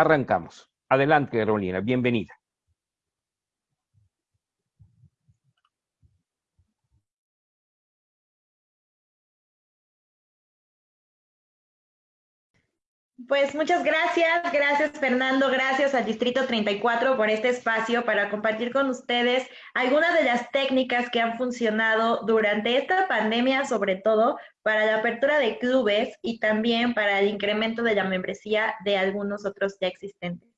arrancamos. Adelante, Carolina, bienvenida. Pues muchas gracias, gracias Fernando, gracias al Distrito 34 por este espacio para compartir con ustedes algunas de las técnicas que han funcionado durante esta pandemia, sobre todo para la apertura de clubes y también para el incremento de la membresía de algunos otros ya existentes.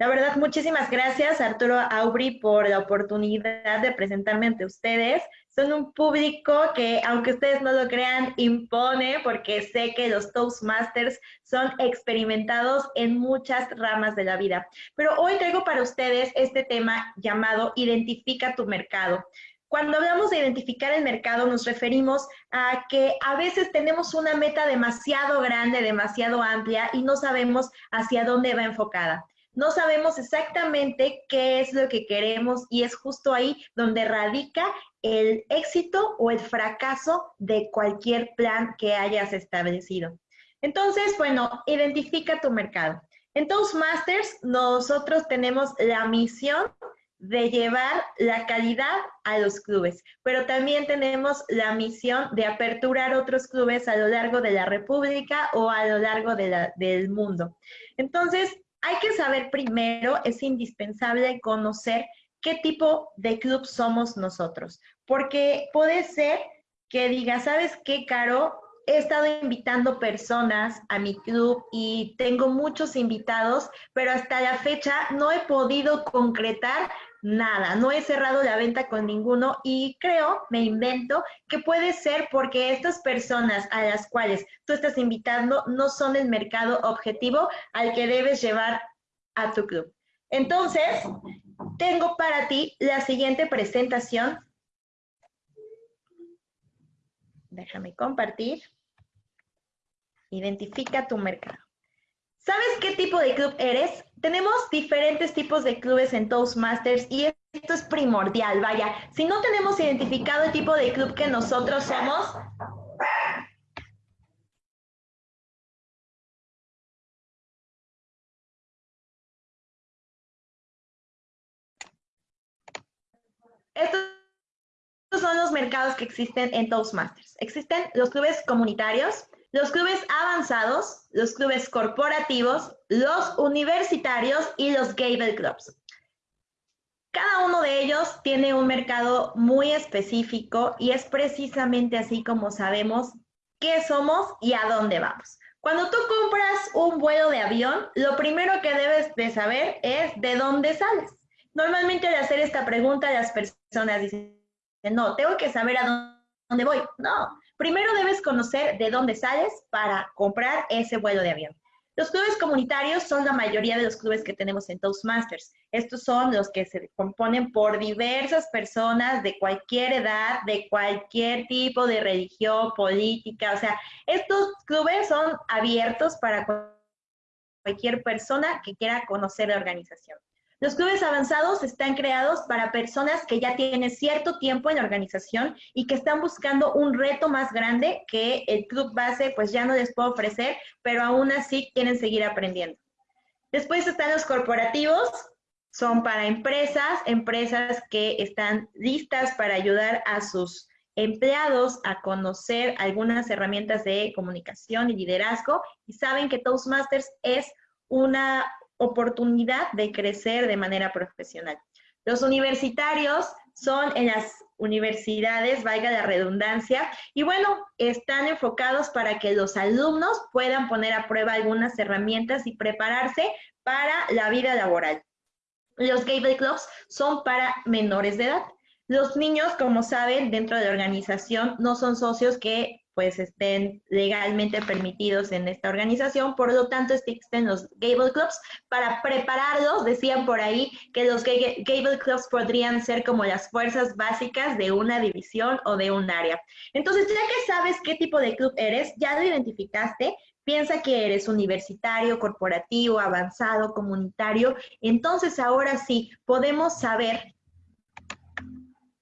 La verdad, muchísimas gracias Arturo Aubry por la oportunidad de presentarme ante ustedes. Son un público que, aunque ustedes no lo crean, impone porque sé que los Toastmasters son experimentados en muchas ramas de la vida. Pero hoy traigo para ustedes este tema llamado Identifica tu mercado. Cuando hablamos de identificar el mercado, nos referimos a que a veces tenemos una meta demasiado grande, demasiado amplia y no sabemos hacia dónde va enfocada no sabemos exactamente qué es lo que queremos y es justo ahí donde radica el éxito o el fracaso de cualquier plan que hayas establecido. Entonces, bueno, identifica tu mercado. En Toastmasters, nosotros tenemos la misión de llevar la calidad a los clubes, pero también tenemos la misión de aperturar otros clubes a lo largo de la República o a lo largo del mundo. Entonces, hay que saber primero, es indispensable conocer qué tipo de club somos nosotros, porque puede ser que diga, ¿sabes qué, Caro? He estado invitando personas a mi club y tengo muchos invitados, pero hasta la fecha no he podido concretar nada, no he cerrado la venta con ninguno y creo, me invento, que puede ser porque estas personas a las cuales tú estás invitando no son el mercado objetivo al que debes llevar a tu club. Entonces, tengo para ti la siguiente presentación. Déjame compartir. Identifica tu mercado. ¿Sabes qué tipo de club eres? Tenemos diferentes tipos de clubes en Toastmasters y esto es primordial, vaya. Si no tenemos identificado el tipo de club que nosotros somos, estos son los mercados que existen en Toastmasters. Existen los clubes comunitarios, los clubes avanzados, los clubes corporativos, los universitarios y los Gable Clubs. Cada uno de ellos tiene un mercado muy específico y es precisamente así como sabemos qué somos y a dónde vamos. Cuando tú compras un vuelo de avión, lo primero que debes de saber es de dónde sales. Normalmente al hacer esta pregunta las personas dicen, no, tengo que saber a dónde voy. No, Primero debes conocer de dónde sales para comprar ese vuelo de avión. Los clubes comunitarios son la mayoría de los clubes que tenemos en Toastmasters. Estos son los que se componen por diversas personas de cualquier edad, de cualquier tipo de religión, política. O sea, estos clubes son abiertos para cualquier persona que quiera conocer la organización. Los clubes avanzados están creados para personas que ya tienen cierto tiempo en la organización y que están buscando un reto más grande que el club base pues ya no les puede ofrecer, pero aún así quieren seguir aprendiendo. Después están los corporativos, son para empresas, empresas que están listas para ayudar a sus empleados a conocer algunas herramientas de comunicación y liderazgo y saben que Toastmasters es una oportunidad de crecer de manera profesional. Los universitarios son en las universidades, valga la redundancia, y bueno, están enfocados para que los alumnos puedan poner a prueba algunas herramientas y prepararse para la vida laboral. Los Gable Clubs son para menores de edad. Los niños, como saben, dentro de la organización no son socios que pues estén legalmente permitidos en esta organización, por lo tanto existen los Gable Clubs para prepararlos, decían por ahí que los Gable Clubs podrían ser como las fuerzas básicas de una división o de un área. Entonces, ya que sabes qué tipo de club eres, ya lo identificaste, piensa que eres universitario, corporativo, avanzado, comunitario, entonces ahora sí podemos saber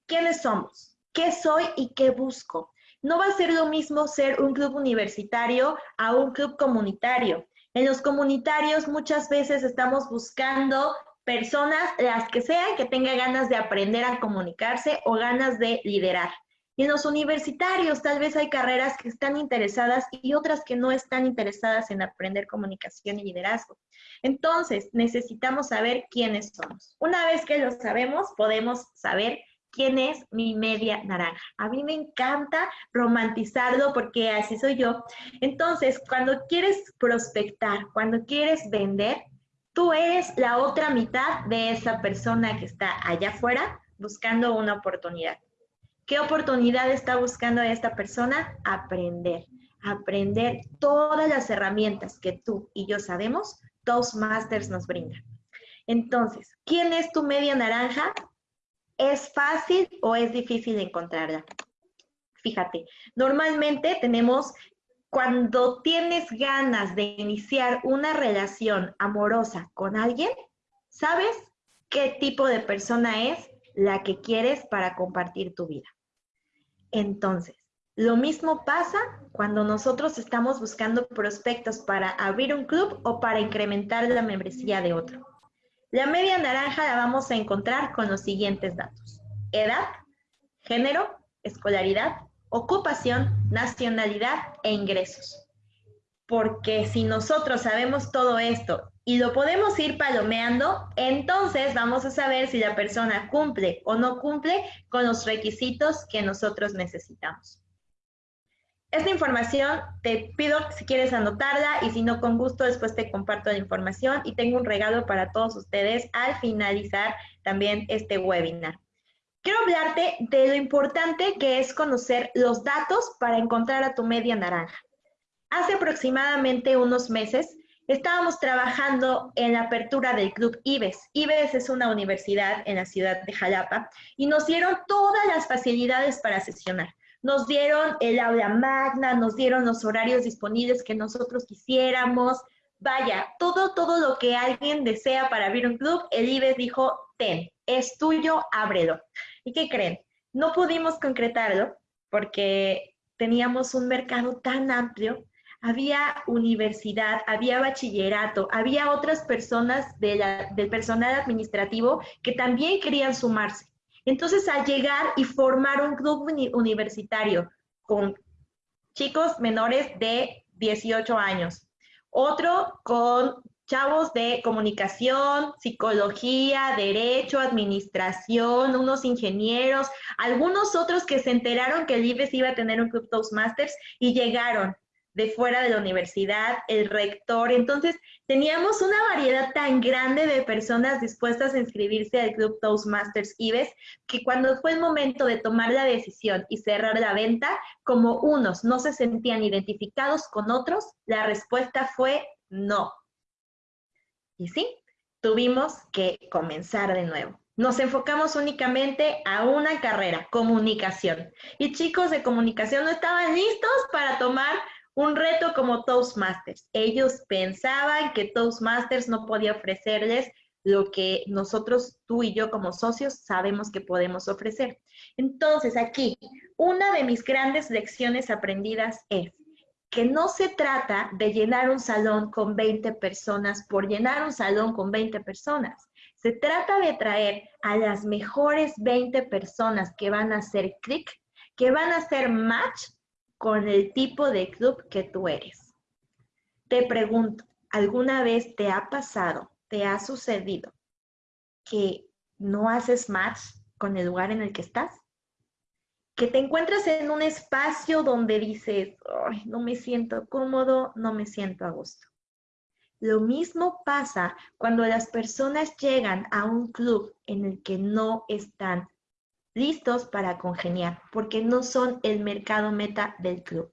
quiénes somos, qué soy y qué busco. No va a ser lo mismo ser un club universitario a un club comunitario. En los comunitarios muchas veces estamos buscando personas, las que sean, que tengan ganas de aprender a comunicarse o ganas de liderar. Y en los universitarios tal vez hay carreras que están interesadas y otras que no están interesadas en aprender comunicación y liderazgo. Entonces, necesitamos saber quiénes somos. Una vez que lo sabemos, podemos saber quién es mi media naranja. A mí me encanta romantizarlo porque así soy yo. Entonces, cuando quieres prospectar, cuando quieres vender, tú eres la otra mitad de esa persona que está allá afuera buscando una oportunidad. ¿Qué oportunidad está buscando esta persona? Aprender. Aprender todas las herramientas que tú y yo sabemos, Toastmasters nos brinda. Entonces, ¿quién es tu media naranja? ¿Es fácil o es difícil encontrarla? Fíjate, normalmente tenemos, cuando tienes ganas de iniciar una relación amorosa con alguien, ¿sabes qué tipo de persona es la que quieres para compartir tu vida? Entonces, lo mismo pasa cuando nosotros estamos buscando prospectos para abrir un club o para incrementar la membresía de otro. La media naranja la vamos a encontrar con los siguientes datos. Edad, género, escolaridad, ocupación, nacionalidad e ingresos. Porque si nosotros sabemos todo esto y lo podemos ir palomeando, entonces vamos a saber si la persona cumple o no cumple con los requisitos que nosotros necesitamos. Esta información te pido si quieres anotarla y si no, con gusto después te comparto la información y tengo un regalo para todos ustedes al finalizar también este webinar. Quiero hablarte de lo importante que es conocer los datos para encontrar a tu media naranja. Hace aproximadamente unos meses estábamos trabajando en la apertura del Club IBES. IBES es una universidad en la ciudad de Jalapa y nos dieron todas las facilidades para sesionar. Nos dieron el aula magna, nos dieron los horarios disponibles que nosotros quisiéramos. Vaya, todo, todo lo que alguien desea para abrir un club, el IBES dijo, ten, es tuyo, ábrelo. ¿Y qué creen? No pudimos concretarlo porque teníamos un mercado tan amplio había universidad, había bachillerato, había otras personas del personal administrativo que también querían sumarse. Entonces, al llegar y formar un club universitario con chicos menores de 18 años, otro con chavos de comunicación, psicología, derecho, administración, unos ingenieros, algunos otros que se enteraron que el iba a tener un club Toastmasters y llegaron de fuera de la universidad, el rector. Entonces, teníamos una variedad tan grande de personas dispuestas a inscribirse al Club Toastmasters IBES que cuando fue el momento de tomar la decisión y cerrar la venta, como unos no se sentían identificados con otros, la respuesta fue no. Y sí, tuvimos que comenzar de nuevo. Nos enfocamos únicamente a una carrera, comunicación. Y chicos de comunicación no estaban listos para tomar un reto como Toastmasters. Ellos pensaban que Toastmasters no podía ofrecerles lo que nosotros, tú y yo como socios, sabemos que podemos ofrecer. Entonces, aquí, una de mis grandes lecciones aprendidas es que no se trata de llenar un salón con 20 personas por llenar un salón con 20 personas. Se trata de traer a las mejores 20 personas que van a hacer clic, que van a hacer match con el tipo de club que tú eres. Te pregunto, ¿alguna vez te ha pasado, te ha sucedido que no haces match con el lugar en el que estás? Que te encuentras en un espacio donde dices, no me siento cómodo, no me siento a gusto. Lo mismo pasa cuando las personas llegan a un club en el que no están listos para congeniar, porque no son el mercado meta del club.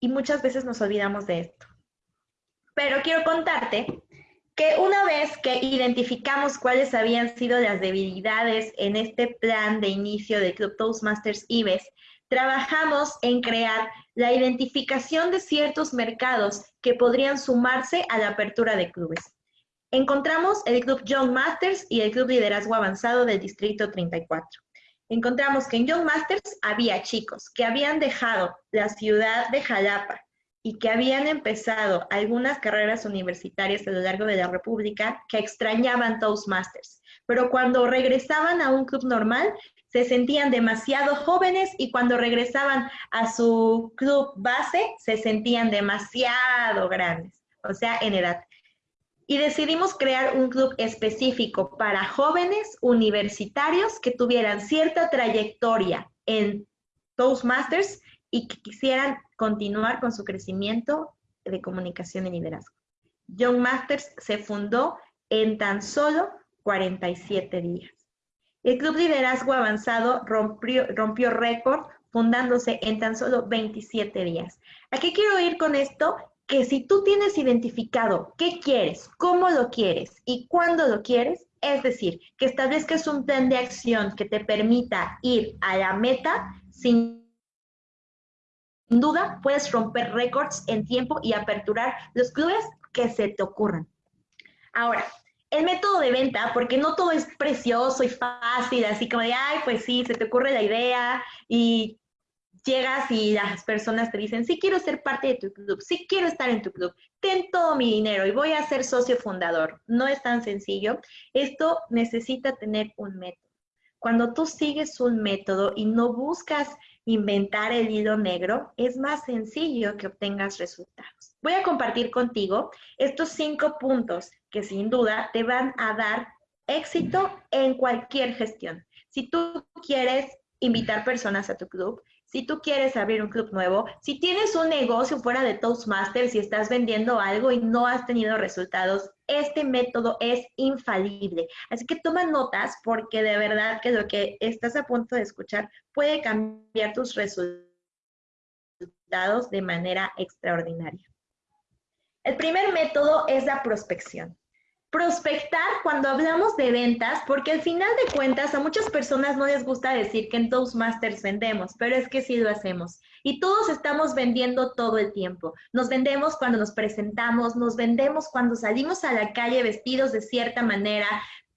Y muchas veces nos olvidamos de esto. Pero quiero contarte que una vez que identificamos cuáles habían sido las debilidades en este plan de inicio del Club Toastmasters IBES, trabajamos en crear la identificación de ciertos mercados que podrían sumarse a la apertura de clubes. Encontramos el Club Young Masters y el Club Liderazgo Avanzado del Distrito 34 encontramos que en Young Masters había chicos que habían dejado la ciudad de Jalapa y que habían empezado algunas carreras universitarias a lo largo de la República que extrañaban Toastmasters, pero cuando regresaban a un club normal se sentían demasiado jóvenes y cuando regresaban a su club base se sentían demasiado grandes, o sea, en edad. Y decidimos crear un club específico para jóvenes universitarios que tuvieran cierta trayectoria en Toastmasters y que quisieran continuar con su crecimiento de comunicación y liderazgo. Young Masters se fundó en tan solo 47 días. El Club Liderazgo Avanzado rompió, rompió récord fundándose en tan solo 27 días. ¿A qué quiero ir con esto? Que si tú tienes identificado qué quieres, cómo lo quieres y cuándo lo quieres, es decir, que establezcas un plan de acción que te permita ir a la meta sin duda puedes romper récords en tiempo y aperturar los clubes que se te ocurran. Ahora, el método de venta, porque no todo es precioso y fácil, así como de, ay, pues sí, se te ocurre la idea y llegas y las personas te dicen, sí quiero ser parte de tu club, sí quiero estar en tu club, ten todo mi dinero y voy a ser socio fundador. No es tan sencillo. Esto necesita tener un método. Cuando tú sigues un método y no buscas inventar el hilo negro, es más sencillo que obtengas resultados. Voy a compartir contigo estos cinco puntos que sin duda te van a dar éxito en cualquier gestión. Si tú quieres invitar personas a tu club, si tú quieres abrir un club nuevo, si tienes un negocio fuera de Toastmasters y estás vendiendo algo y no has tenido resultados, este método es infalible. Así que toma notas porque de verdad que lo que estás a punto de escuchar puede cambiar tus resultados de manera extraordinaria. El primer método es la prospección prospectar cuando hablamos de ventas, porque al final de cuentas a muchas personas no les gusta decir que en Toastmasters vendemos, pero es que sí lo hacemos. Y todos estamos vendiendo todo el tiempo. Nos vendemos cuando nos presentamos, nos vendemos cuando salimos a la calle vestidos de cierta manera.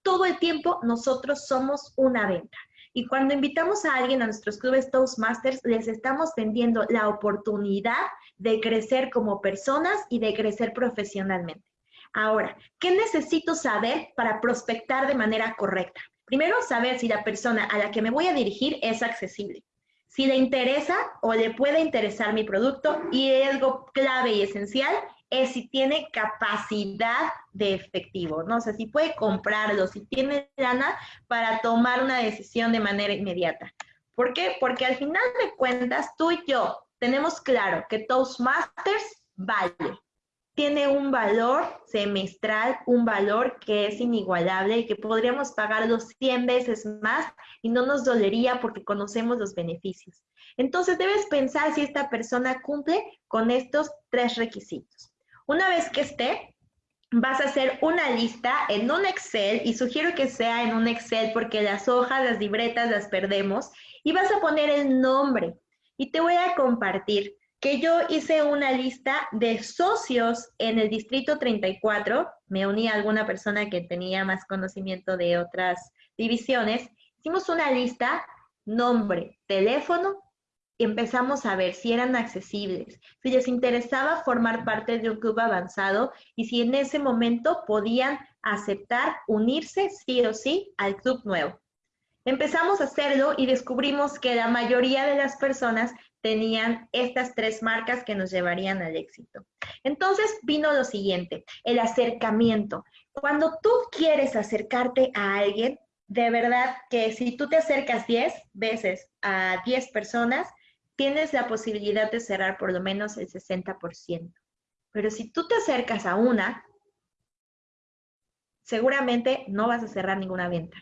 Todo el tiempo nosotros somos una venta. Y cuando invitamos a alguien a nuestros clubes Toastmasters, les estamos vendiendo la oportunidad de crecer como personas y de crecer profesionalmente. Ahora, ¿qué necesito saber para prospectar de manera correcta? Primero, saber si la persona a la que me voy a dirigir es accesible. Si le interesa o le puede interesar mi producto y algo clave y esencial es si tiene capacidad de efectivo, ¿no? O sea, si puede comprarlo, si tiene lana para tomar una decisión de manera inmediata. ¿Por qué? Porque al final de cuentas, tú y yo tenemos claro que Toastmasters vale tiene un valor semestral, un valor que es inigualable y que podríamos pagarlo 100 veces más y no nos dolería porque conocemos los beneficios. Entonces debes pensar si esta persona cumple con estos tres requisitos. Una vez que esté, vas a hacer una lista en un Excel y sugiero que sea en un Excel porque las hojas, las libretas las perdemos y vas a poner el nombre y te voy a compartir que yo hice una lista de socios en el distrito 34, me uní a alguna persona que tenía más conocimiento de otras divisiones, hicimos una lista, nombre, teléfono, y empezamos a ver si eran accesibles, si les interesaba formar parte de un club avanzado y si en ese momento podían aceptar unirse sí o sí al club nuevo. Empezamos a hacerlo y descubrimos que la mayoría de las personas tenían estas tres marcas que nos llevarían al éxito. Entonces vino lo siguiente, el acercamiento. Cuando tú quieres acercarte a alguien, de verdad que si tú te acercas 10 veces a 10 personas, tienes la posibilidad de cerrar por lo menos el 60%. Pero si tú te acercas a una, seguramente no vas a cerrar ninguna venta.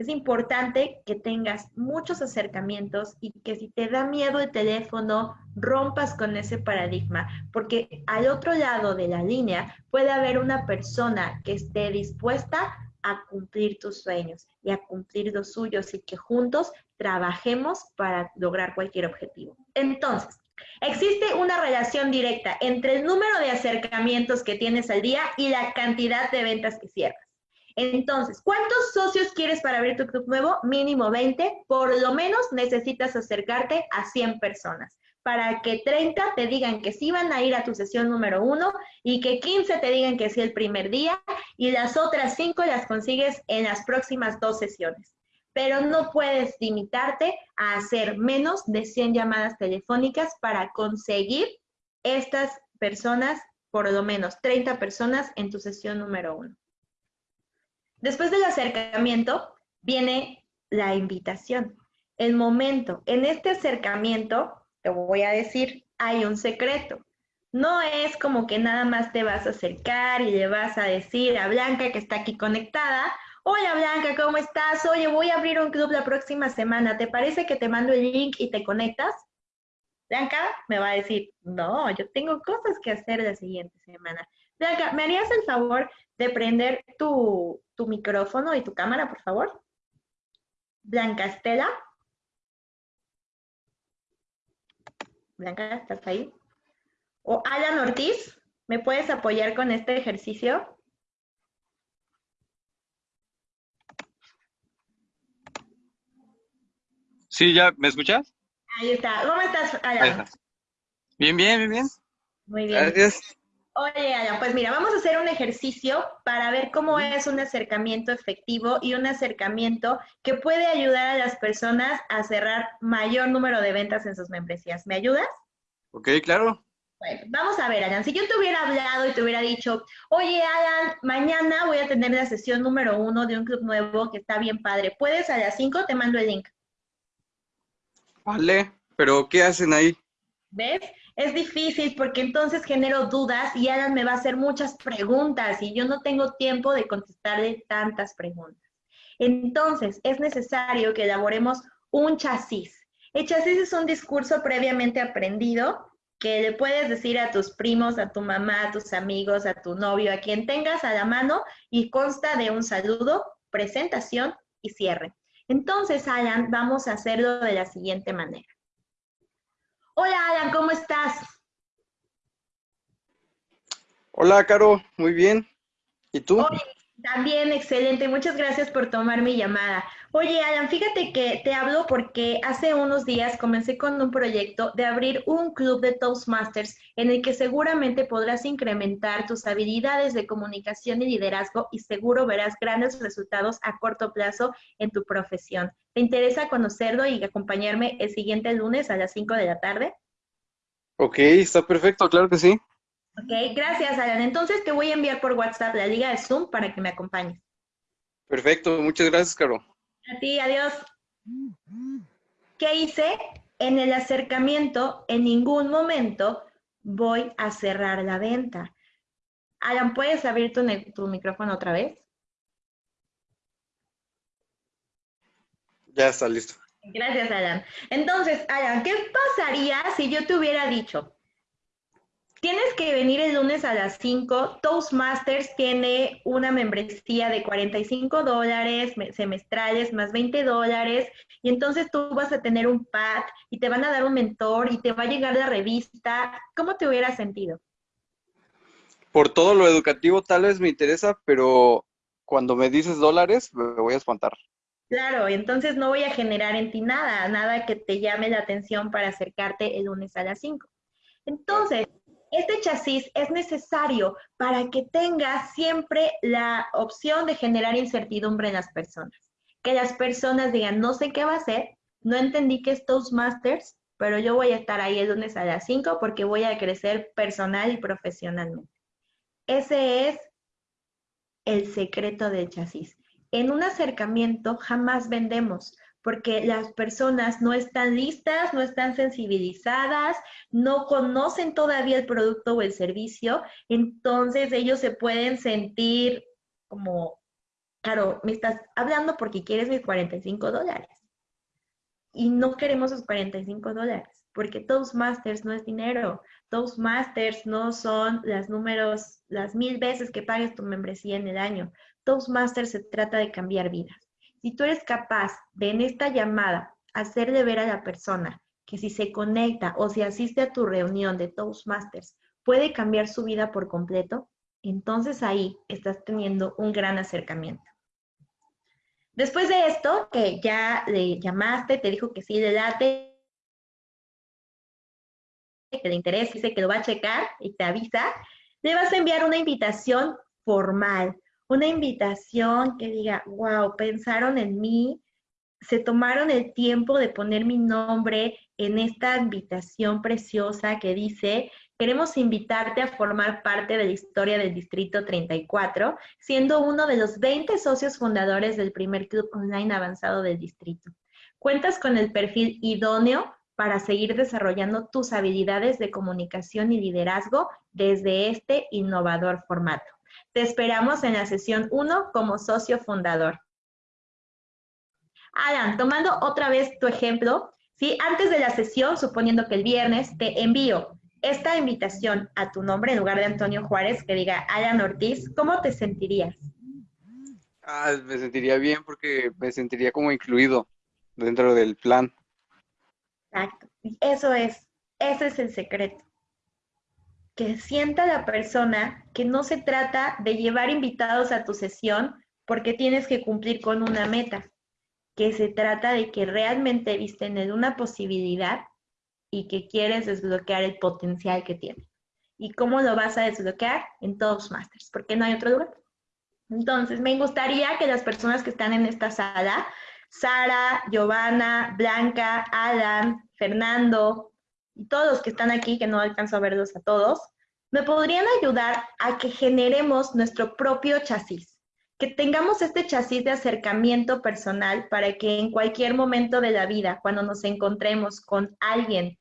Es importante que tengas muchos acercamientos y que si te da miedo el teléfono, rompas con ese paradigma, porque al otro lado de la línea puede haber una persona que esté dispuesta a cumplir tus sueños y a cumplir los suyos y que juntos trabajemos para lograr cualquier objetivo. Entonces, Existe una relación directa entre el número de acercamientos que tienes al día y la cantidad de ventas que cierras. Entonces, ¿cuántos socios quieres para abrir tu club nuevo? Mínimo 20. Por lo menos necesitas acercarte a 100 personas. para que 30 te digan que sí van a ir a tu sesión número uno y que 15 te digan que sí el primer día y las otras 5 las consigues en las próximas dos sesiones. Pero no puedes limitarte a hacer menos de 100 llamadas telefónicas para conseguir estas personas, por lo menos 30 personas en tu sesión número uno. Después del acercamiento viene la invitación, el momento. En este acercamiento te voy a decir, hay un secreto. No es como que nada más te vas a acercar y le vas a decir a Blanca que está aquí conectada, hola Blanca, ¿cómo estás? Oye, voy a abrir un club la próxima semana, ¿te parece que te mando el link y te conectas? Blanca me va a decir, no, yo tengo cosas que hacer la siguiente semana. Blanca, ¿me harías el favor de prender tu, tu micrófono y tu cámara, por favor? Blanca Estela. Blanca, ¿estás ahí? O Alan Ortiz, ¿me puedes apoyar con este ejercicio? Sí, ya, ¿me escuchas? Ahí está. ¿Cómo estás, Alan? Bien, bien, bien, bien. Muy bien. Gracias. Oye, Alan, pues mira, vamos a hacer un ejercicio para ver cómo es un acercamiento efectivo y un acercamiento que puede ayudar a las personas a cerrar mayor número de ventas en sus membresías. ¿Me ayudas? Ok, claro. Bueno, vamos a ver, Alan. Si yo te hubiera hablado y te hubiera dicho, oye, Alan, mañana voy a tener la sesión número uno de un club nuevo que está bien padre. ¿Puedes a las cinco? Te mando el link. Vale, pero ¿qué hacen ahí? ¿Ves? Es difícil porque entonces genero dudas y Alan me va a hacer muchas preguntas y yo no tengo tiempo de contestarle tantas preguntas. Entonces, es necesario que elaboremos un chasis. El chasis es un discurso previamente aprendido que le puedes decir a tus primos, a tu mamá, a tus amigos, a tu novio, a quien tengas a la mano y consta de un saludo, presentación y cierre. Entonces, Alan, vamos a hacerlo de la siguiente manera. Hola, Alan, ¿cómo estás? Hola, Caro, muy bien. ¿Y tú? también, excelente. Muchas gracias por tomar mi llamada. Oye, Alan, fíjate que te hablo porque hace unos días comencé con un proyecto de abrir un club de Toastmasters en el que seguramente podrás incrementar tus habilidades de comunicación y liderazgo y seguro verás grandes resultados a corto plazo en tu profesión. ¿Te interesa conocerlo y acompañarme el siguiente lunes a las 5 de la tarde? Ok, está perfecto, claro que sí. Ok, gracias, Alan. Entonces te voy a enviar por WhatsApp la liga de Zoom para que me acompañes. Perfecto, muchas gracias, Caro. A ti, adiós. ¿Qué hice? En el acercamiento, en ningún momento voy a cerrar la venta. Alan, ¿puedes abrir tu, tu micrófono otra vez? Ya está listo. Gracias, Alan. Entonces, Alan, ¿qué pasaría si yo te hubiera dicho, Tienes que venir el lunes a las 5. Toastmasters tiene una membresía de 45 dólares semestrales más 20 dólares. Y entonces tú vas a tener un pad y te van a dar un mentor y te va a llegar la revista. ¿Cómo te hubieras sentido? Por todo lo educativo tal vez me interesa, pero cuando me dices dólares me voy a espantar. Claro, entonces no voy a generar en ti nada, nada que te llame la atención para acercarte el lunes a las 5. Entonces, este chasis es necesario para que tengas siempre la opción de generar incertidumbre en las personas. Que las personas digan, no sé qué va a hacer, no entendí que es Toastmasters, pero yo voy a estar ahí el lunes a las 5 porque voy a crecer personal y profesionalmente. Ese es el secreto del chasis. En un acercamiento jamás vendemos, porque las personas no están listas, no están sensibilizadas, no conocen todavía el producto o el servicio, entonces ellos se pueden sentir como, claro, me estás hablando porque quieres mis 45 dólares. Y no queremos esos 45 dólares, porque Toastmasters no es dinero. Toastmasters no son las números, las mil veces que pagues tu membresía en el año. Toastmasters se trata de cambiar vidas. Si tú eres capaz de en esta llamada hacerle ver a la persona que si se conecta o si asiste a tu reunión de Toastmasters puede cambiar su vida por completo, entonces ahí estás teniendo un gran acercamiento. Después de esto, que ya le llamaste, te dijo que sí le late, que le interesa, dice que lo va a checar y te avisa, le vas a enviar una invitación formal, una invitación que diga, wow, pensaron en mí, se tomaron el tiempo de poner mi nombre en esta invitación preciosa que dice, queremos invitarte a formar parte de la historia del Distrito 34, siendo uno de los 20 socios fundadores del primer club online avanzado del distrito. Cuentas con el perfil idóneo para seguir desarrollando tus habilidades de comunicación y liderazgo desde este innovador formato. Te esperamos en la sesión 1 como socio fundador. Alan, tomando otra vez tu ejemplo, ¿sí? antes de la sesión, suponiendo que el viernes te envío esta invitación a tu nombre en lugar de Antonio Juárez, que diga Alan Ortiz, ¿cómo te sentirías? Ah, me sentiría bien porque me sentiría como incluido dentro del plan. Exacto. Eso es, ese es el secreto. Que sienta la persona que no se trata de llevar invitados a tu sesión porque tienes que cumplir con una meta que se trata de que realmente viste en una posibilidad y que quieres desbloquear el potencial que tiene. ¿Y cómo lo vas a desbloquear? En todos Masters, porque no hay otro lugar. Entonces, me gustaría que las personas que están en esta sala, Sara, Giovanna, Blanca, Alan, Fernando y todos que están aquí, que no alcanzo a verlos a todos, me podrían ayudar a que generemos nuestro propio chasis que tengamos este chasis de acercamiento personal para que en cualquier momento de la vida, cuando nos encontremos con alguien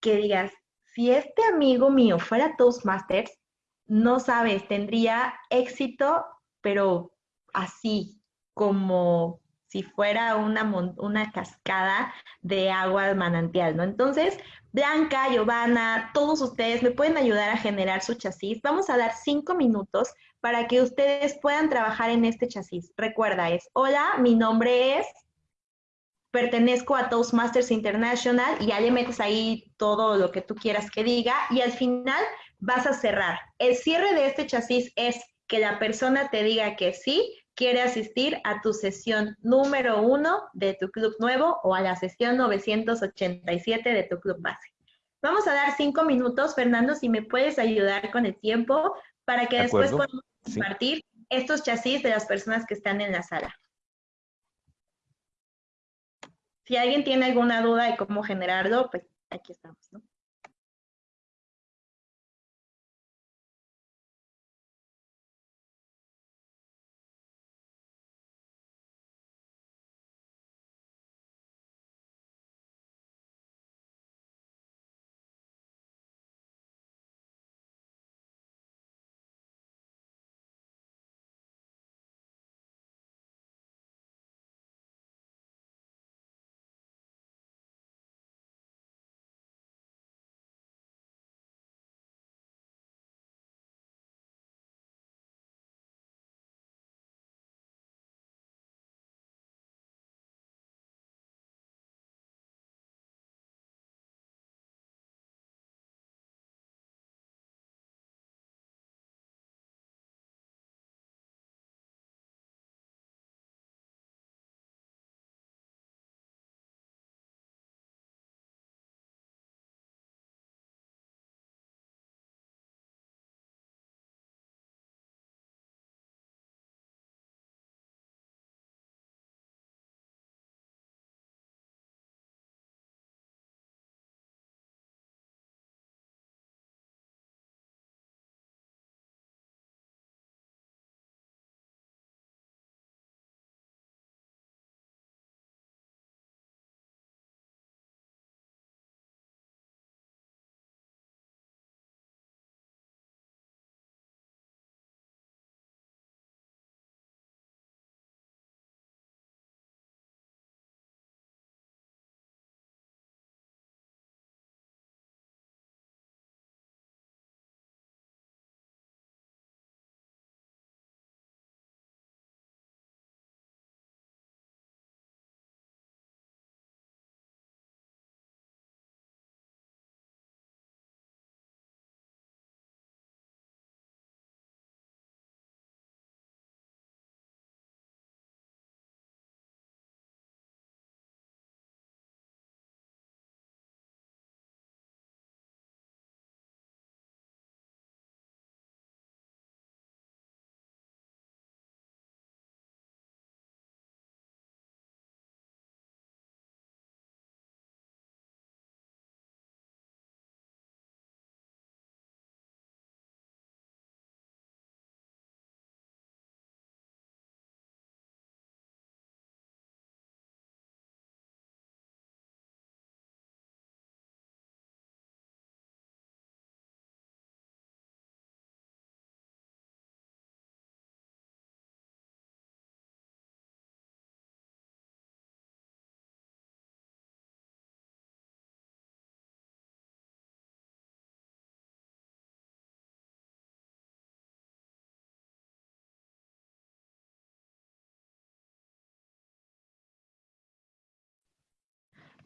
que digas, si este amigo mío fuera Toastmasters, no sabes, tendría éxito, pero así, como si fuera una, una cascada de agua manantial, ¿no? Entonces, Blanca, Giovanna, todos ustedes me pueden ayudar a generar su chasis. Vamos a dar cinco minutos para que ustedes puedan trabajar en este chasis. Recuerda, es, hola, mi nombre es, pertenezco a Toastmasters International y ya le metes ahí todo lo que tú quieras que diga y al final vas a cerrar. El cierre de este chasis es que la persona te diga que sí, quiere asistir a tu sesión número uno de tu club nuevo o a la sesión 987 de tu club base. Vamos a dar cinco minutos, Fernando, si me puedes ayudar con el tiempo para que después podamos compartir estos chasis de las personas que están en la sala. Si alguien tiene alguna duda de cómo generarlo, pues aquí estamos, ¿no?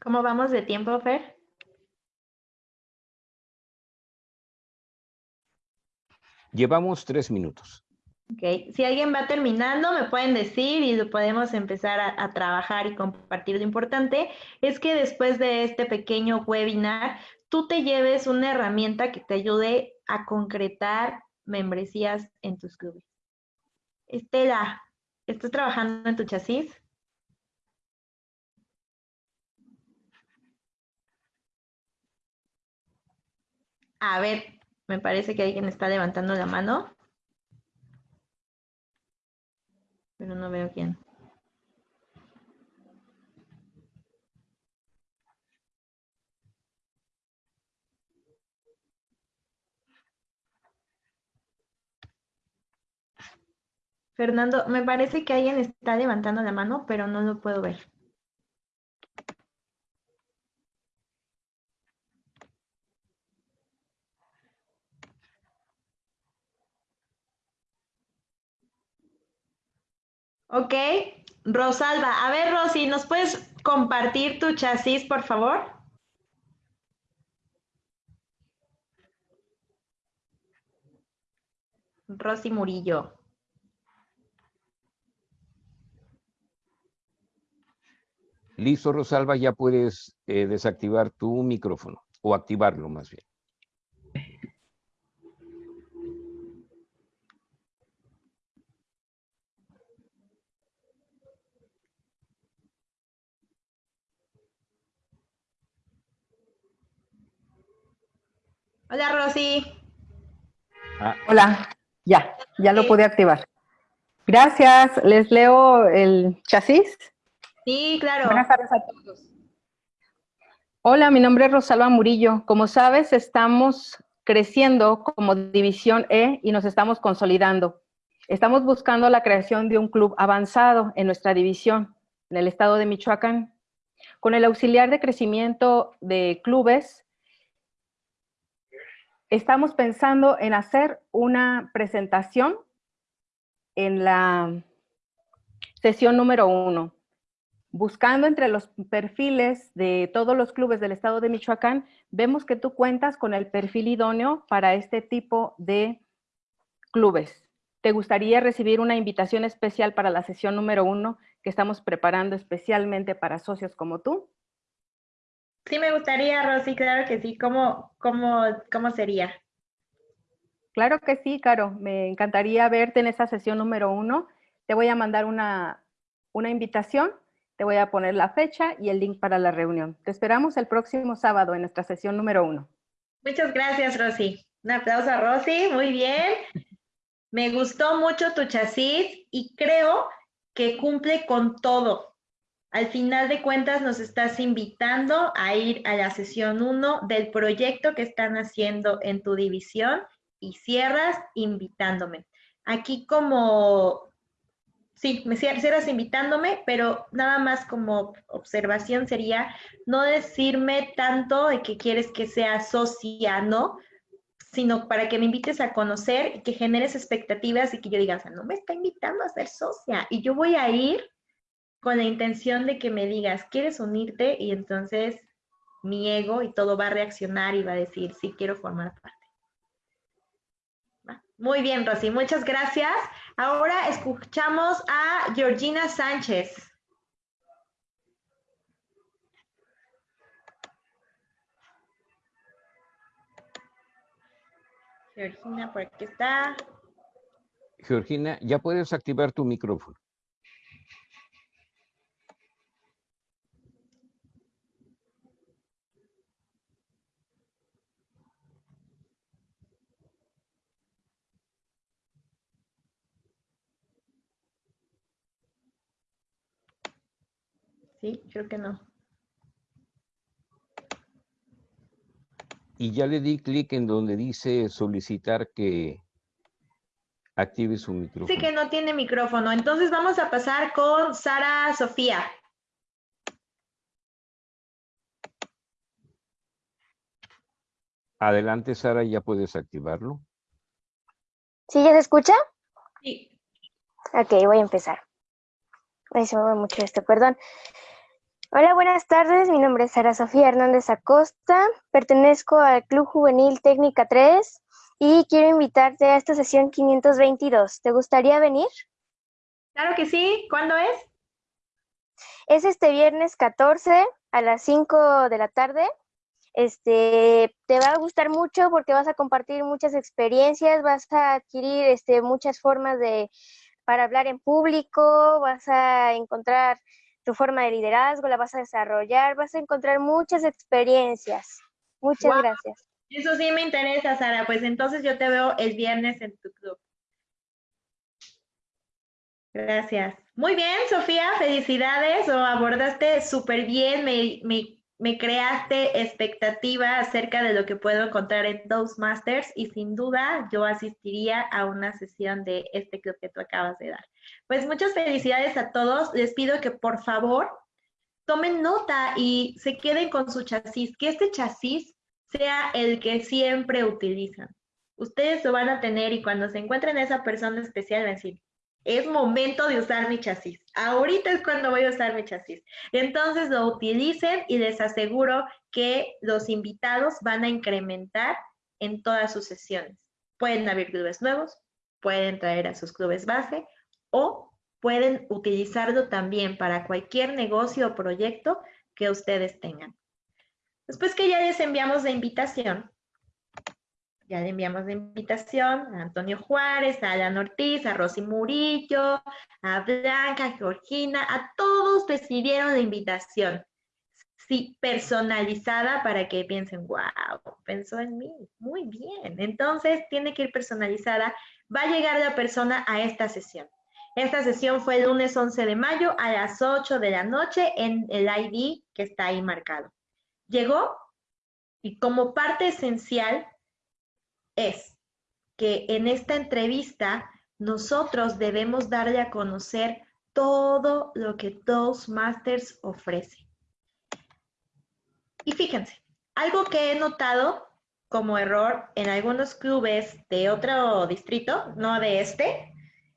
¿Cómo vamos de tiempo, Fer? Llevamos tres minutos. Ok, si alguien va terminando, me pueden decir y lo podemos empezar a, a, trabajar y compartir. Lo importante es que después de este pequeño webinar, tú te lleves una herramienta que te ayude a concretar membresías en tus clubes. Estela, ¿estás trabajando en tu chasis? A ver, me parece que alguien está levantando la mano. Pero no veo quién. Fernando, me parece que alguien está levantando la mano, pero no lo puedo ver. Ok, Rosalba. A ver, Rosy, ¿nos puedes compartir tu chasis, por favor? Rosy Murillo. Listo, Rosalba, ya puedes eh, desactivar tu micrófono o activarlo más bien. Hola, Rosy. Ah. Hola, ya, ya lo pude activar. Gracias, les leo el chasis. Sí, claro. Buenas tardes a todos. Hola, mi nombre es Rosalba Murillo. Como sabes, estamos creciendo como División E y nos estamos consolidando. Estamos buscando la creación de un club avanzado en nuestra división, en el estado de Michoacán. Con el auxiliar de crecimiento de clubes, estamos pensando en hacer una presentación en la sesión número uno. Buscando entre los perfiles de todos los clubes del estado de Michoacán, vemos que tú cuentas con el perfil idóneo para este tipo de clubes. ¿Te gustaría recibir una invitación especial para la sesión número uno que estamos preparando especialmente para socios como tú? Sí, me gustaría, Rosy, claro que sí. ¿Cómo, cómo, cómo sería? Claro que sí, Caro. Me encantaría verte en esa sesión número uno. Te voy a mandar una, una invitación, te voy a poner la fecha y el link para la reunión. Te esperamos el próximo sábado en nuestra sesión número uno. Muchas gracias, Rosy. Un aplauso a Rosy, muy bien. Me gustó mucho tu chasis y creo que cumple con todo. Al final de cuentas nos estás invitando a ir a la sesión 1 del proyecto que están haciendo en tu división y cierras invitándome. Aquí como, sí, me cierras invitándome, pero nada más como observación sería no decirme tanto de que quieres que sea socia, ¿no? sino para que me invites a conocer y que generes expectativas y que yo diga, o sea, no me está invitando a ser socia y yo voy a ir con la intención de que me digas, ¿quieres unirte? Y entonces mi ego y todo va a reaccionar y va a decir, sí, quiero formar parte. Muy bien, Rosy, muchas gracias. Ahora escuchamos a Georgina Sánchez. Georgina, por aquí está. Georgina, ya puedes activar tu micrófono. Sí, creo que no. Y ya le di clic en donde dice solicitar que active su micrófono. Sí que no tiene micrófono. Entonces vamos a pasar con Sara Sofía. Adelante, Sara, ya puedes activarlo. ¿Sí ya se escucha? Sí. Ok, voy a empezar. Ay, se me mueve mucho esto, perdón. Hola, buenas tardes. Mi nombre es Sara Sofía Hernández Acosta. Pertenezco al Club Juvenil Técnica 3 y quiero invitarte a esta sesión 522. ¿Te gustaría venir? Claro que sí. ¿Cuándo es? Es este viernes 14 a las 5 de la tarde. Este, te va a gustar mucho porque vas a compartir muchas experiencias, vas a adquirir este, muchas formas de, para hablar en público, vas a encontrar tu forma de liderazgo, la vas a desarrollar, vas a encontrar muchas experiencias. Muchas Wow. gracias. Eso sí me interesa, Sara. Pues entonces yo te veo el viernes en tu club. Gracias. Muy bien, Sofía, felicidades. Lo abordaste súper bien. Me, me, me creaste expectativa acerca de lo que puedo encontrar en Toastmasters y sin duda yo asistiría a una sesión de este club que tú acabas de dar. Pues muchas felicidades a todos. Les pido que por favor tomen nota y se queden con su chasis, que este chasis sea el que siempre utilizan. Ustedes lo van a tener y cuando se encuentren esa persona especial van a decir, es momento de usar mi chasis. Ahorita es cuando voy a usar mi chasis. Entonces lo utilicen y les aseguro que los invitados van a incrementar en todas sus sesiones. Pueden abrir clubes nuevos, pueden traer a sus clubes base o pueden utilizarlo también para cualquier negocio o proyecto que ustedes tengan. Después que ya les enviamos la invitación, ya le enviamos la invitación a Antonio Juárez, a Alan Ortiz, a Rosy Murillo, a Blanca, a Georgina, a todos recibieron la invitación. Sí, personalizada para que piensen, wow, pensó en mí, muy bien. Entonces, tiene que ir personalizada. Va a llegar la persona a esta sesión. Esta sesión fue el lunes 11 de mayo a las 8 de la noche en el ID que está ahí marcado. Llegó y como parte esencial es que en esta entrevista nosotros debemos darle a conocer todo lo que Toastmasters ofrece. Y fíjense, algo que he notado como error en algunos clubes de otro distrito, no de este,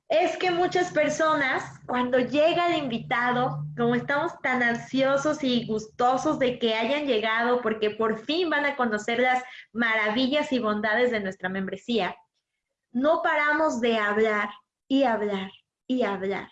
es que muchas personas, cuando llega el invitado, como estamos tan ansiosos y gustosos de que hayan llegado, porque por fin van a conocer las maravillas y bondades de nuestra membresía, no paramos de hablar y hablar y hablar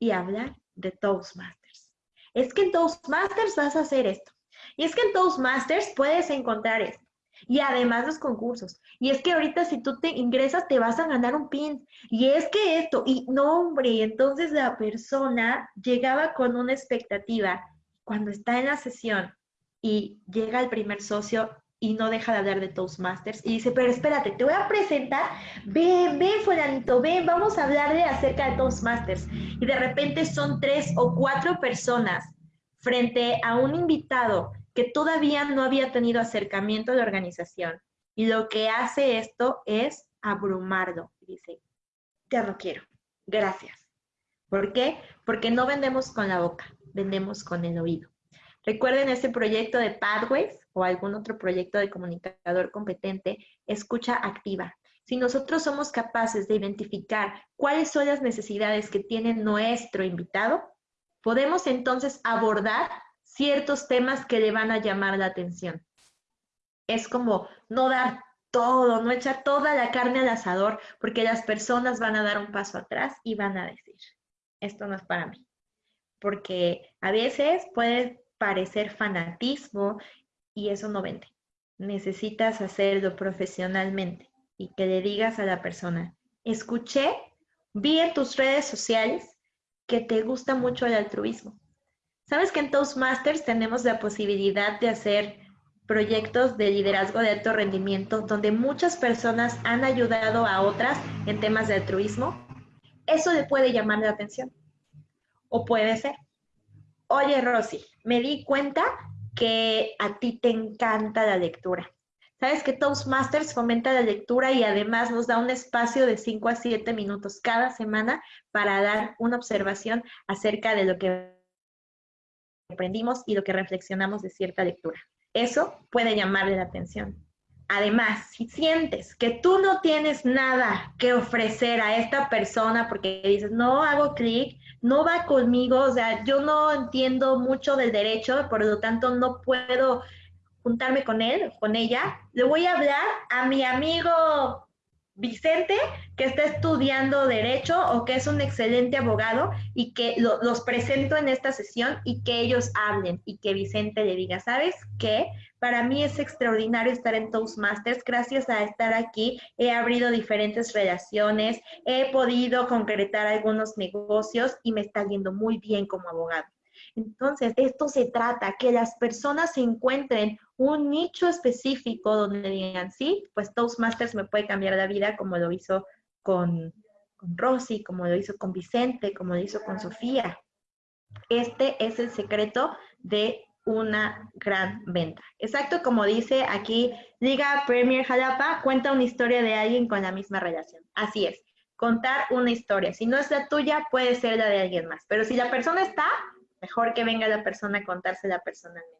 y hablar de Toastmasters. Es que en Toastmasters vas a hacer esto. Y es que en Toastmasters puedes encontrar esto. Y además los concursos. Y es que ahorita si tú te ingresas te vas a ganar un pin. Y es que esto, y no hombre, entonces la persona llegaba con una expectativa. Cuando está en la sesión y llega el primer socio y no deja de hablar de Toastmasters y dice, pero espérate, te voy a presentar, ven, ven, fulanito, ven, vamos a hablarle acerca de Toastmasters. Y de repente son tres o cuatro personas frente a un invitado que todavía no había tenido acercamiento a la organización. Y lo que hace esto es abrumarlo. Dice, ya no quiero, gracias. ¿Por qué? Porque no vendemos con la boca, vendemos con el oído. Recuerden ese proyecto de Pathways o algún otro proyecto de comunicador competente, escucha activa. Si nosotros somos capaces de identificar cuáles son las necesidades que tiene nuestro invitado, podemos entonces abordar ciertos temas que le van a llamar la atención. Es como no dar todo, no echar toda la carne al asador, porque las personas van a dar un paso atrás y van a decir, esto no es para mí. Porque a veces puede parecer fanatismo y eso no vende. Necesitas hacerlo profesionalmente y que le digas a la persona, escuché, vi en tus redes sociales que te gusta mucho el altruismo. ¿Sabes que en Toastmasters tenemos la posibilidad de hacer proyectos de liderazgo de alto rendimiento donde muchas personas han ayudado a otras en temas de altruismo? Eso le puede llamar la atención. O puede ser, oye Rosy, me di cuenta que a ti te encanta la lectura. Sabes que Toastmasters fomenta la lectura y además nos da un espacio de 5 a 7 minutos cada semana para dar una observación acerca de lo que aprendimos y lo que reflexionamos de cierta lectura. Eso puede llamarle la atención. Además, si sientes que tú no tienes nada que ofrecer a esta persona porque dices, no hago clic, no va conmigo, o sea, yo no entiendo mucho del derecho, por lo tanto no puedo juntarme con él, con ella, le voy a hablar a mi amigo Vicente, que está estudiando derecho o que es un excelente abogado y que los presento en esta sesión y que ellos hablen y que Vicente le diga, ¿sabes qué? Para mí es extraordinario estar en Toastmasters. Gracias a estar aquí he abrido diferentes relaciones, he podido concretar algunos negocios y me está yendo muy bien como abogado. Entonces, esto se trata, que las personas encuentren un nicho específico donde digan, sí, pues Toastmasters me puede cambiar la vida como lo hizo con, con Rosy, como lo hizo con Vicente, como lo hizo con Sofía. Este es el secreto de una gran venta. Exacto como dice aquí Liga Premier Jalapa, cuenta una historia de alguien con la misma relación. Así es, contar una historia. Si no es la tuya, puede ser la de alguien más. Pero si la persona está, mejor que venga la persona a contársela personalmente.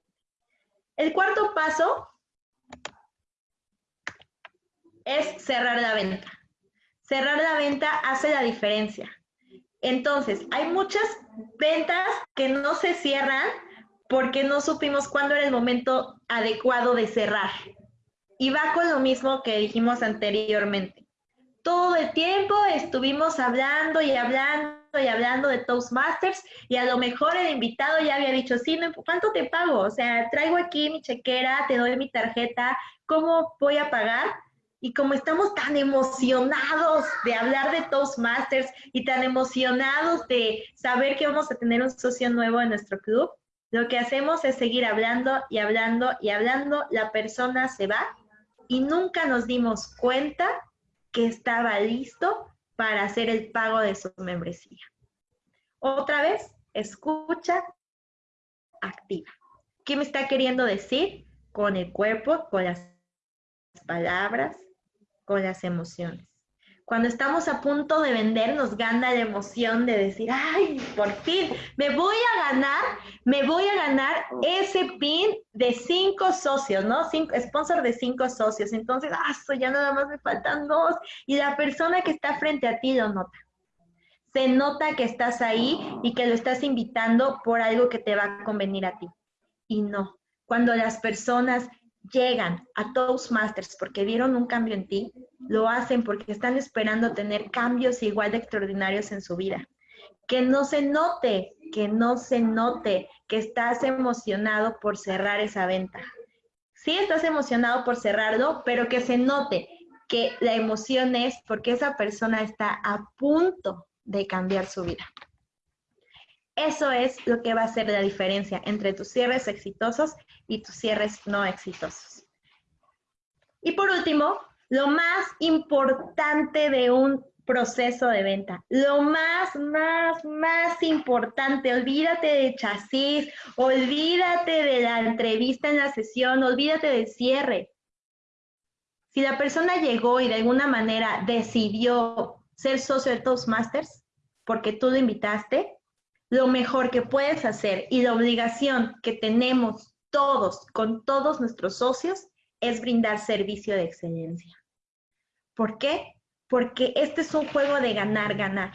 El cuarto paso es cerrar la venta. Cerrar la venta hace la diferencia. Entonces, hay muchas ventas que no se cierran porque no supimos cuándo era el momento adecuado de cerrar. Y va con lo mismo que dijimos anteriormente. Todo el tiempo estuvimos hablando y hablando y hablando de Toastmasters y a lo mejor el invitado ya había dicho, sí, ¿cuánto te pago? O sea, traigo aquí mi chequera, te doy mi tarjeta, ¿cómo voy a pagar? Y como estamos tan emocionados de hablar de Toastmasters y tan emocionados de saber que vamos a tener un socio nuevo en nuestro club, lo que hacemos es seguir hablando y hablando y hablando, la persona se va y nunca nos dimos cuenta que estaba listo para hacer el pago de su membresía. Otra vez, escucha activa. ¿Qué me está queriendo decir? Con el cuerpo, con las palabras, con las emociones. Cuando estamos a punto de vender, nos gana la emoción de decir, ay, por fin, me voy a ganar, me voy a ganar ese pin de cinco socios, ¿no? Cinco, sponsor de cinco socios. Entonces, ah, ya nada más me faltan dos. Y la persona que está frente a ti lo nota. Se nota que estás ahí y que lo estás invitando por algo que te va a convenir a ti. Y no, cuando las personas llegan a Toastmasters porque vieron un cambio en ti, lo hacen porque están esperando tener cambios igual de extraordinarios en su vida. Que no se note, que no se note que estás emocionado por cerrar esa venta. Sí estás emocionado por cerrarlo, pero que se note que la emoción es porque esa persona está a punto de cambiar su vida. Eso es lo que va a hacer la diferencia entre tus cierres exitosos y tus cierres no exitosos. Y por último, lo más importante de un proceso de venta. Lo más, más, más importante, olvídate de chasis, olvídate de la entrevista en la sesión, olvídate del cierre. Si la persona llegó y de alguna manera decidió ser socio de Toastmasters, porque tú lo invitaste, lo mejor que puedes hacer y la obligación que tenemos todos con todos nuestros socios es brindar servicio de excelencia. ¿Por qué? Porque este es un juego de ganar, ganar.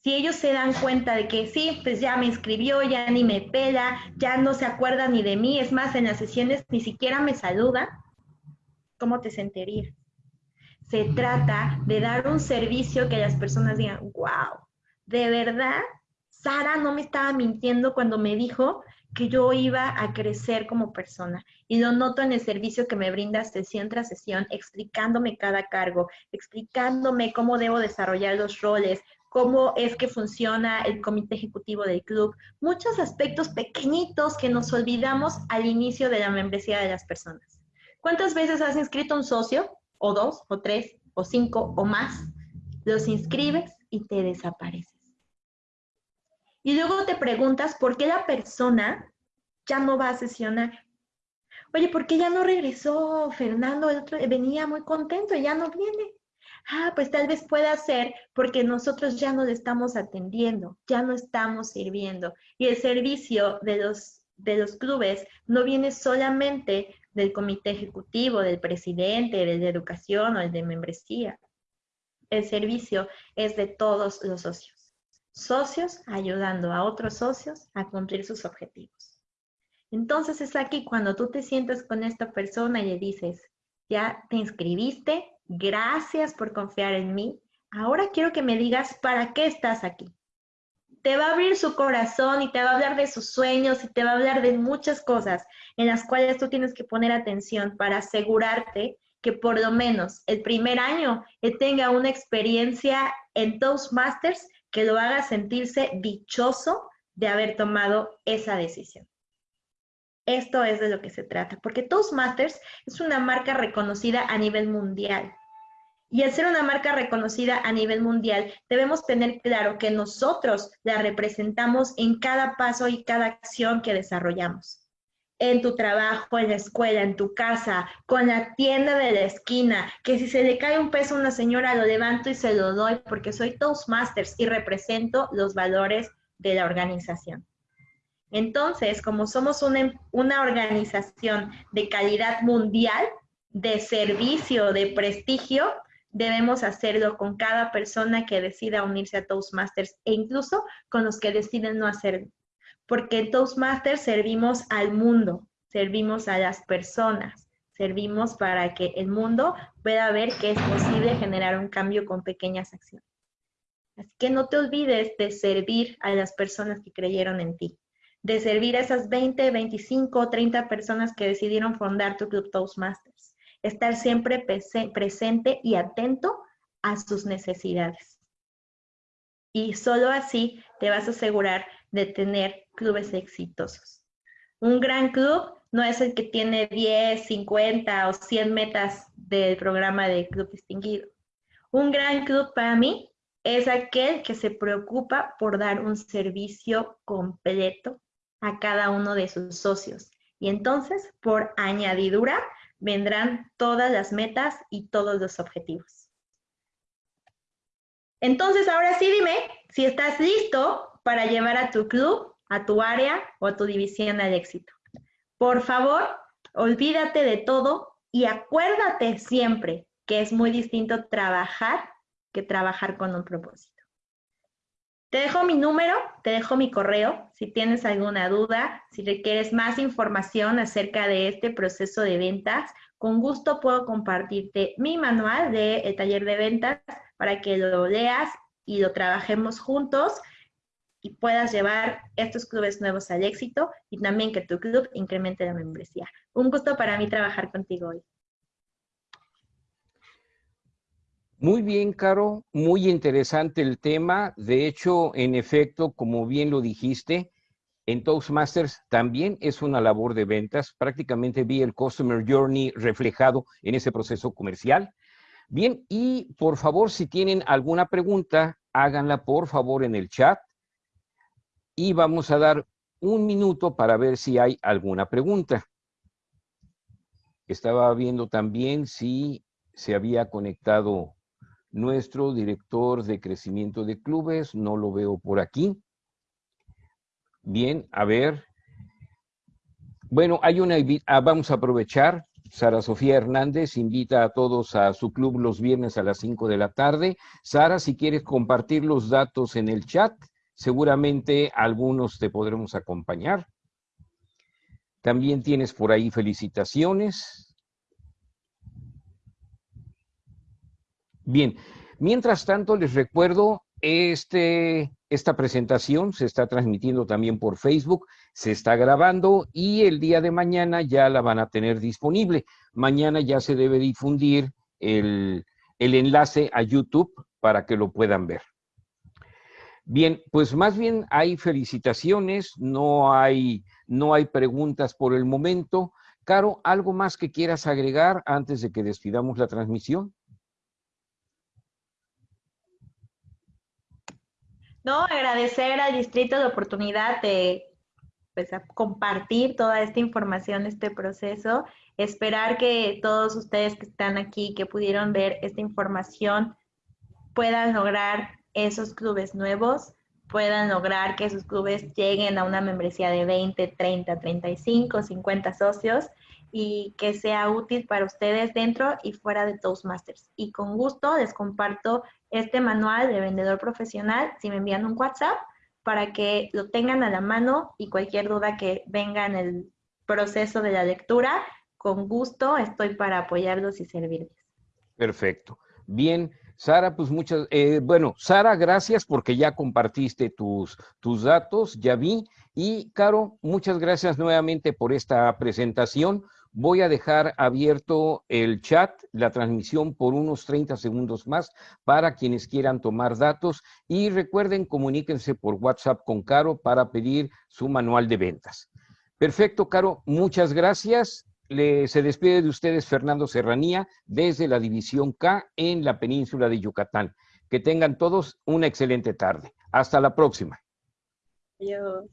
Si ellos se dan cuenta de que sí, pues ya me inscribió, ya ni me pela, ya no se acuerda ni de mí, es más, en las sesiones ni siquiera me saluda, ¿cómo te sentirías? Se trata de dar un servicio que las personas digan, wow, de verdad Sara no me estaba mintiendo cuando me dijo que yo iba a crecer como persona. Y lo noto en el servicio que me brinda sesión tras sesión, explicándome cada cargo, explicándome cómo debo desarrollar los roles, cómo es que funciona el comité ejecutivo del club, muchos aspectos pequeñitos que nos olvidamos al inicio de la membresía de las personas. ¿Cuántas veces has inscrito un socio? ¿O dos? ¿O tres? ¿O cinco? ¿O más? Los inscribes y te desapareces. Y luego te preguntas por qué la persona ya no va a sesionar. Oye, ¿por qué ya no regresó Fernando? Otro venía muy contento ya no viene. Ah, pues tal vez pueda ser porque nosotros ya no le estamos atendiendo, ya no estamos sirviendo. Y el servicio de los, de los clubes no viene solamente del comité ejecutivo, del presidente, del de educación o el de membresía. El servicio es de todos los socios. Socios ayudando a otros socios a cumplir sus objetivos. Entonces es aquí cuando tú te sientas con esta persona y le dices, ya te inscribiste, gracias por confiar en mí, ahora quiero que me digas para qué estás aquí. Te va a abrir su corazón y te va a hablar de sus sueños y te va a hablar de muchas cosas en las cuales tú tienes que poner atención para asegurarte que por lo menos el primer año tenga una experiencia en Toastmasters que lo haga sentirse dichoso de haber tomado esa decisión. Esto es de lo que se trata, porque Toastmasters es una marca reconocida a nivel mundial. Y al ser una marca reconocida a nivel mundial, debemos tener claro que nosotros la representamos en cada paso y cada acción que desarrollamos en tu trabajo, en la escuela, en tu casa, con la tienda de la esquina, que si se le cae un peso a una señora lo levanto y se lo doy porque soy Toastmasters y represento los valores de la organización. Entonces, como somos una, una organización de calidad mundial, de servicio, de prestigio, debemos hacerlo con cada persona que decida unirse a Toastmasters e incluso con los que deciden no hacerlo porque en Toastmasters servimos al mundo, servimos a las personas, servimos para que el mundo pueda ver que es posible generar un cambio con pequeñas acciones. Así que no te olvides de servir a las personas que creyeron en ti, de servir a esas 20, 25, 30 personas que decidieron fundar tu Club Toastmasters. Estar siempre presente y atento a sus necesidades. Y solo así te vas a asegurar de tener clubes exitosos. Un gran club no es el que tiene 10, 50 o 100 metas del programa de club distinguido. Un gran club para mí es aquel que se preocupa por dar un servicio completo a cada uno de sus socios. Y entonces, por añadidura, vendrán todas las metas y todos los objetivos. Entonces, ahora sí dime si estás listo para llevar a tu club, a tu área o a tu división al éxito. Por favor, olvídate de todo y acuérdate siempre que es muy distinto trabajar que trabajar con un propósito. Te dejo mi número, te dejo mi correo. Si tienes alguna duda, si requieres más información acerca de este proceso de ventas, con gusto puedo compartirte mi manual del taller de ventas para que lo leas y lo trabajemos juntos y puedas llevar estos clubes nuevos al éxito y también que tu club incremente la membresía. Un gusto para mí trabajar contigo hoy. Muy bien, Caro, muy interesante el tema. De hecho, en efecto, como bien lo dijiste, en Toastmasters también es una labor de ventas. Prácticamente vi el Customer Journey reflejado en ese proceso comercial. Bien, y por favor, si tienen alguna pregunta, háganla por favor en el chat y vamos a dar un minuto para ver si hay alguna pregunta. Estaba viendo también si se había conectado nuestro director de crecimiento de clubes, no lo veo por aquí. Bien, a ver. Bueno, hay una, ah, vamos a aprovechar. Sara Sofía Hernández invita a todos a su club los viernes a las 5 de la tarde. Sara, si quieres compartir los datos en el chat, Seguramente algunos te podremos acompañar. También tienes por ahí felicitaciones. Bien, mientras tanto les recuerdo, este, esta presentación se está transmitiendo también por Facebook, se está grabando y el día de mañana ya la van a tener disponible. Mañana ya se debe difundir el, el enlace a YouTube para que lo puedan ver. Bien, pues más bien hay felicitaciones, no hay, no hay preguntas por el momento. Caro, ¿algo más que quieras agregar antes de que despidamos la transmisión? No, agradecer al distrito la oportunidad de pues, compartir toda esta información, este proceso. Esperar que todos ustedes que están aquí, que pudieron ver esta información, puedan lograr esos clubes nuevos, puedan lograr que sus clubes lleguen a una membresía de 20, 30, 35, 50 socios y que sea útil para ustedes dentro y fuera de Toastmasters. Y con gusto les comparto este manual de vendedor profesional si me envían un WhatsApp para que lo tengan a la mano y cualquier duda que venga en el proceso de la lectura, con gusto estoy para apoyarlos y servirles. Perfecto. Bien, Sara, pues muchas, eh, bueno, Sara, gracias porque ya compartiste tus, tus datos, ya vi. Y Caro, muchas gracias nuevamente por esta presentación. Voy a dejar abierto el chat, la transmisión por unos 30 segundos más para quienes quieran tomar datos y recuerden, comuníquense por WhatsApp con Caro para pedir su manual de ventas. Perfecto, Caro, muchas gracias. Se despide de ustedes Fernando Serranía desde la División K en la península de Yucatán. Que tengan todos una excelente tarde. Hasta la próxima. Adiós.